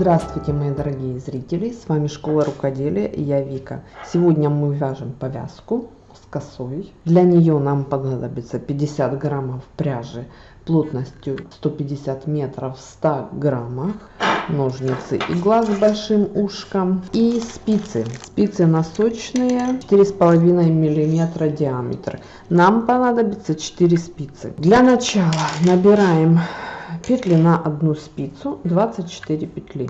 Здравствуйте, мои дорогие зрители! С вами Школа Рукоделия и я Вика. Сегодня мы вяжем повязку с косой. Для нее нам понадобится 50 граммов пряжи плотностью 150 метров в 100 граммах, ножницы, игла с большим ушком и спицы. Спицы носочные 4,5 миллиметра диаметр. Нам понадобится 4 спицы. Для начала набираем петли на одну спицу 24 петли.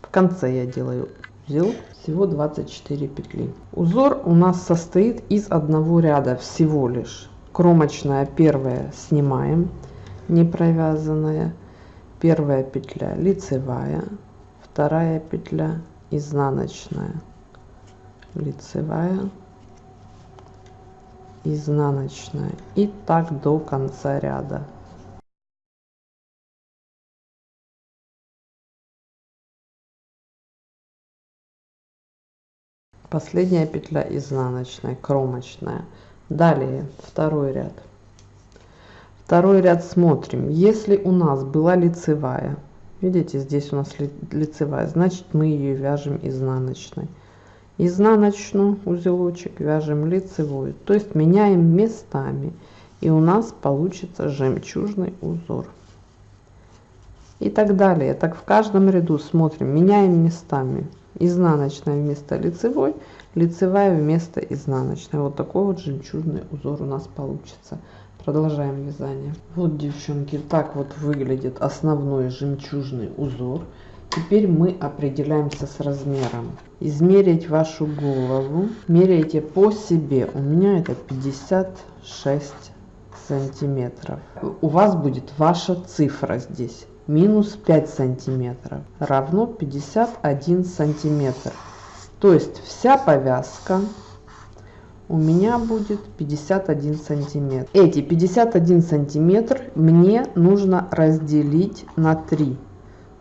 В конце я делаю узел всего 24 петли. Узор у нас состоит из одного ряда всего лишь. Кромочная первая снимаем не провязанная. Первая петля лицевая вторая петля изнаночная лицевая изнаночная. И так до конца ряда. Последняя петля изнаночная кромочная. Далее второй ряд. Второй ряд смотрим. Если у нас была лицевая видите здесь у нас лицевая. Значит мы ее вяжем изнаночной. Изнаночную узелочек вяжем лицевой то есть меняем местами и у нас получится жемчужный узор. И так далее. Так в каждом ряду смотрим. Меняем местами. Изнаночная вместо лицевой лицевая вместо изнаночной. Вот такой вот жемчужный узор у нас получится Продолжаем вязание. Вот, девчонки, так вот выглядит основной жемчужный узор. Теперь мы определяемся с размером. Измерить вашу голову. Меряйте по себе. У меня это 56 сантиметров. У вас будет ваша цифра здесь. Минус 5 сантиметров. Равно 51 сантиметр. То есть вся повязка у меня будет 51 сантиметр. Эти 51 сантиметр мне нужно разделить на 3,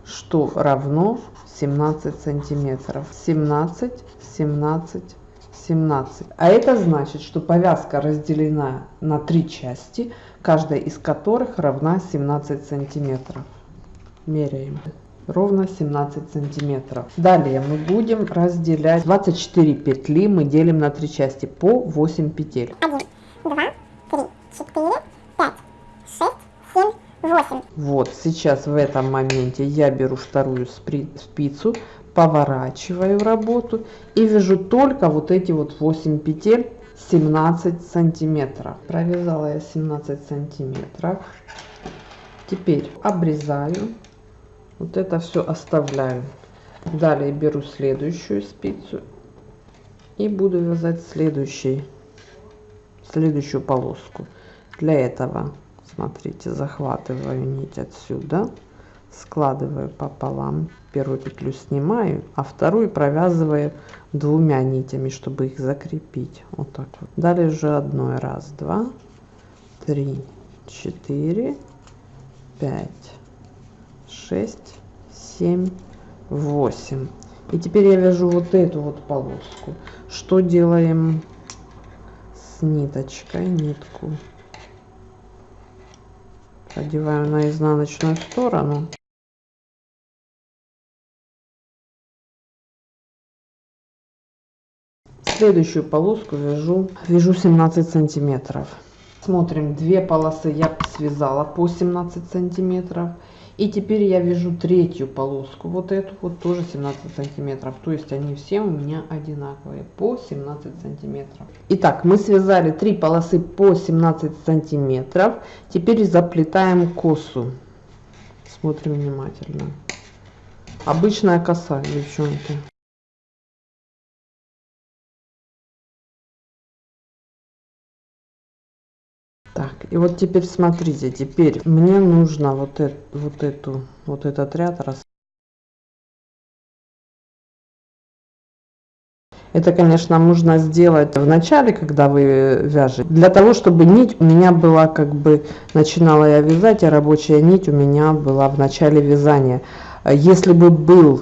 что равно 17 сантиметров. 17, 17, 17. А это значит, что повязка разделена на три части, каждая из которых равна 17 сантиметров. Меряем ровно 17 сантиметров. Далее мы будем разделять 24 петли мы делим на три части по 8 петель. 1 2 3 4 5 6 7 8 вот сейчас в этом моменте я беру вторую спицу поворачиваю работу и вяжу только вот эти вот 8 петель 17 сантиметров. Провязала я 17 сантиметров. Теперь обрезаю вот это все оставляю далее беру следующую спицу и буду вязать следующий следующую полоску. Для этого смотрите захватываю нить отсюда складываю пополам. Первую петлю снимаю а вторую провязываю двумя нитями чтобы их закрепить. Вот так вот. Далее уже одной раз два три четыре пять 6 7 8 и теперь я вяжу вот эту вот полоску. Что делаем с ниточкой? Нитку. Одеваю на изнаночную сторону. Следующую полоску вяжу. Вяжу 17 сантиметров. Смотрим две полосы я связала по 17 сантиметров и теперь я вяжу третью полоску вот эту вот тоже 17 сантиметров. То есть они все у меня одинаковые по 17 сантиметров. Итак мы связали три полосы по 17 сантиметров. Теперь заплетаем косу. Смотрим внимательно. Обычная коса девчонки так и вот теперь смотрите теперь мне нужно вот это вот эту вот этот ряд раз. Это конечно нужно сделать в начале когда вы вяжете. Для того чтобы нить у меня была как бы начинала я вязать и рабочая нить у меня была в начале вязания. Если бы был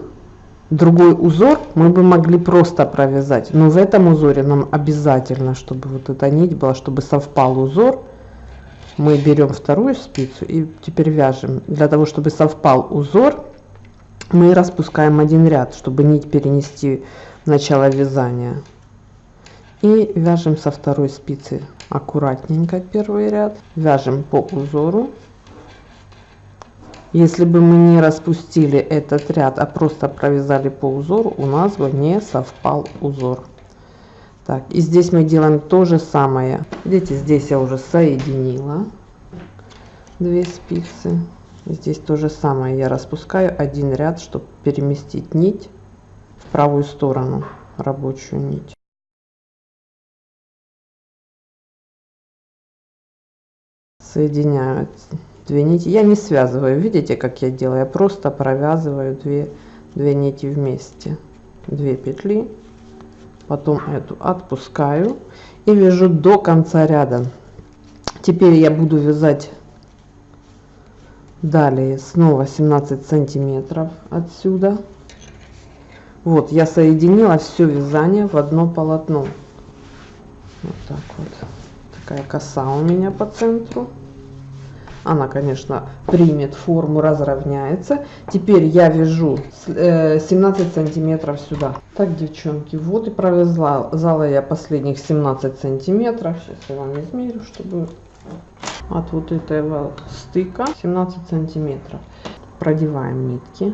другой узор мы бы могли просто провязать но в этом узоре нам обязательно чтобы вот эта нить была чтобы совпал узор мы берем вторую спицу и теперь вяжем. Для того чтобы совпал узор мы распускаем один ряд чтобы нить перенести в начало вязания. И вяжем со второй спицы аккуратненько первый ряд. Вяжем по узору. Если бы мы не распустили этот ряд, а просто провязали по узору, у нас бы не совпал узор. Так, и здесь мы делаем то же самое. Видите, здесь я уже соединила две спицы. Здесь то же самое. Я распускаю один ряд, чтобы переместить нить в правую сторону, рабочую нить. Соединяю две нити я не связываю видите как я делаю я просто провязываю две две нити вместе 2 петли потом эту отпускаю и вяжу до конца ряда. Теперь я буду вязать далее снова 17 сантиметров отсюда. Вот я соединила все вязание в одно полотно. Вот так вот. Такая коса у меня по центру она, конечно, примет форму, разровняется. Теперь я вяжу 17 э, сантиметров сюда. Так, девчонки, вот и провязала зала я последних 17 сантиметров. Сейчас я вам измерю, чтобы от вот этого стыка 17 сантиметров. Продеваем нитки.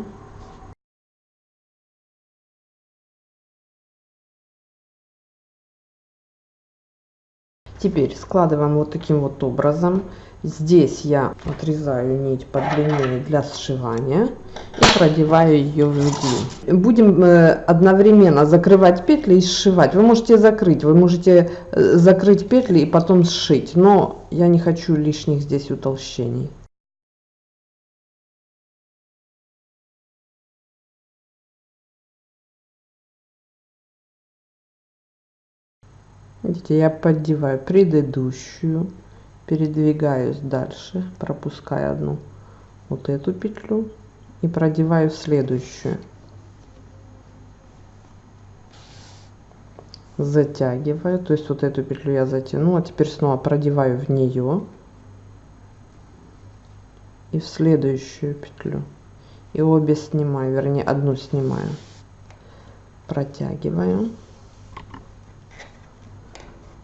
Теперь складываем вот таким вот образом. Здесь я отрезаю нить подлиннее для сшивания и продеваю ее в иглу. Будем э, одновременно закрывать петли и сшивать. Вы можете закрыть, вы можете э, закрыть петли и потом сшить, но я не хочу лишних здесь утолщений. Видите, я поддеваю предыдущую передвигаюсь дальше пропуская одну вот эту петлю и продеваю следующую. Затягиваю то есть вот эту петлю я затянула теперь снова продеваю в нее и в следующую петлю. И обе снимаю вернее одну снимаю. Протягиваю.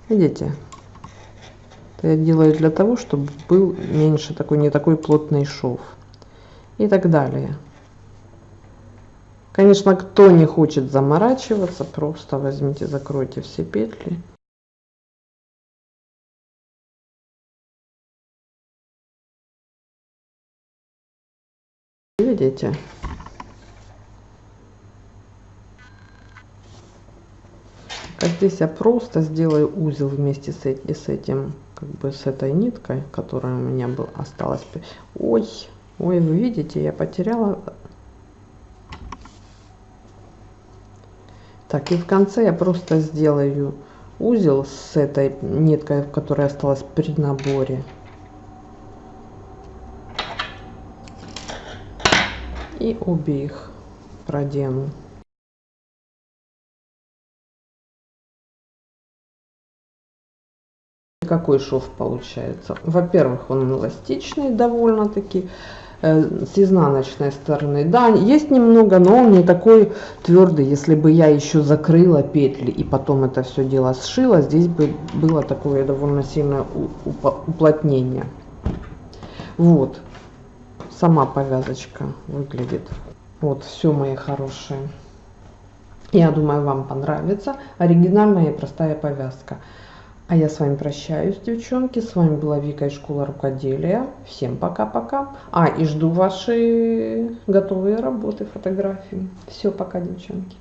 Видите я делаю для того, чтобы был меньше такой, не такой плотный шов. И так далее. Конечно, кто не хочет заморачиваться, просто возьмите, закройте все петли. Видите? А здесь я просто сделаю узел вместе с этим как бы с этой ниткой, которая у меня был, осталась. Ой, ой, вы видите, я потеряла. Так, и в конце я просто сделаю узел с этой ниткой, которая осталась при наборе. И обе их продену. Какой шов получается. Во-первых, он эластичный довольно-таки э, с изнаночной стороны. Да, есть немного, но он не такой твердый. Если бы я еще закрыла петли и потом это все дело сшила, здесь бы было такое довольно сильное уплотнение. Вот, сама повязочка выглядит. Вот, все, мои хорошие. Я думаю, вам понравится. Оригинальная и простая повязка. А я с вами прощаюсь, девчонки. С вами была Вика из школы рукоделия. Всем пока-пока. А, и жду ваши готовые работы, фотографии. Все, пока, девчонки.